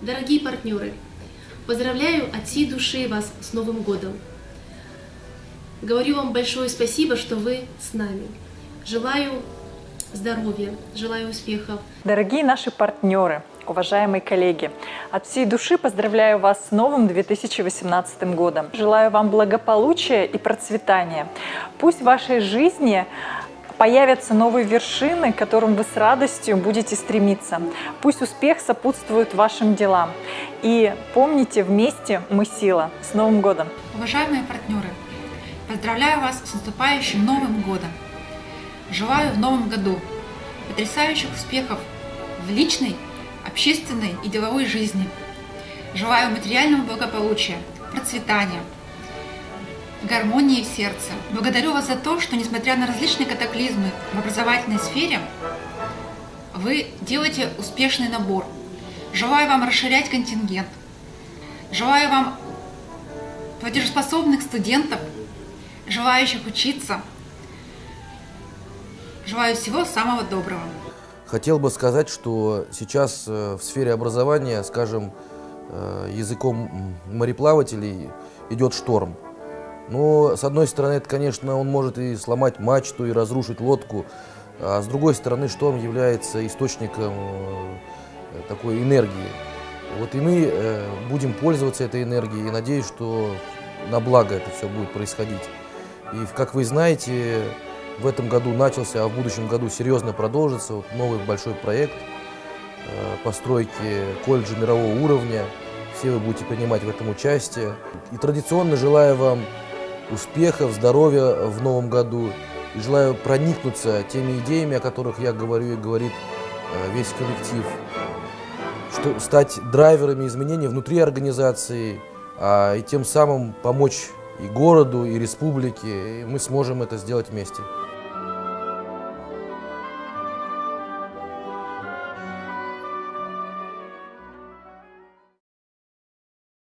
Дорогие партнеры, поздравляю от всей души вас с Новым годом. Говорю вам большое спасибо, что вы с нами. Желаю здоровья, желаю успехов. Дорогие наши партнеры, уважаемые коллеги, от всей души поздравляю вас с новым 2018 годом. Желаю вам благополучия и процветания. Пусть в вашей жизни появятся новые вершины, к которым вы с радостью будете стремиться. Пусть успех сопутствует вашим делам. И помните, вместе мы сила. С Новым годом! Уважаемые партнеры, поздравляю вас с наступающим Новым годом! Желаю в Новом году потрясающих успехов в личной, общественной и деловой жизни. Желаю материального благополучия, процветания, гармонии в сердце. Благодарю вас за то, что, несмотря на различные катаклизмы в образовательной сфере, вы делаете успешный набор. Желаю вам расширять контингент. Желаю вам платежеспособных студентов, желающих учиться. Желаю всего самого доброго. Хотел бы сказать, что сейчас э, в сфере образования, скажем, э, языком мореплавателей идет шторм. Но, с одной стороны, это, конечно, он может и сломать мачту, и разрушить лодку, а с другой стороны, шторм является источником э, такой энергии. Вот и мы э, будем пользоваться этой энергией, и надеюсь, что на благо это все будет происходить. И, как вы знаете, в этом году начался, а в будущем году серьезно продолжится вот новый большой проект э, постройки колледжа мирового уровня. Все вы будете принимать в этом участие. И традиционно желаю вам успехов, здоровья в новом году. И желаю проникнуться теми идеями, о которых я говорю и говорит э, весь коллектив. Что, стать драйверами изменений внутри организации, а, и тем самым помочь и городу, и республике. И мы сможем это сделать вместе.